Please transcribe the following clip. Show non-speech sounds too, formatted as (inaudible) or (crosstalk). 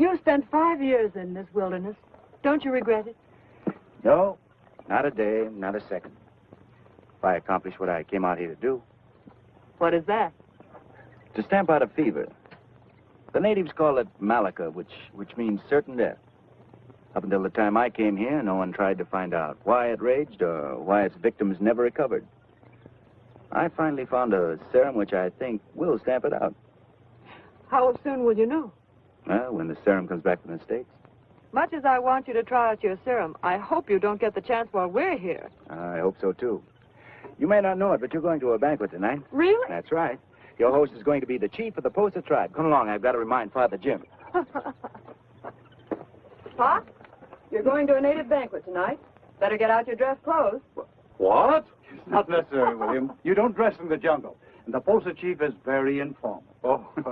You spent five years in this wilderness. Don't you regret it? No, not a day, not a second. If I accomplish what I came out here to do, What is that? to stamp out a fever. The natives call it malaka, which, which means certain death. Up until the time I came here, no one tried to find out why it raged or why its victims never recovered. I finally found a serum which I think will stamp it out. How soon will you know? Well, when the serum comes back from the States. Much as I want you to try out your serum, I hope you don't get the chance while we're here. I hope so, too. You may not know it, but you're going to a banquet tonight. Really? That's right. Your host is going to be the chief of the Posa tribe. Come along, I've got to remind Father Jim. (laughs) Pop, you're going to a native banquet tonight. Better get out your dress clothes. What? It's not necessary, William. You don't dress in the jungle. And the Posa chief is very informal. Oh, (laughs)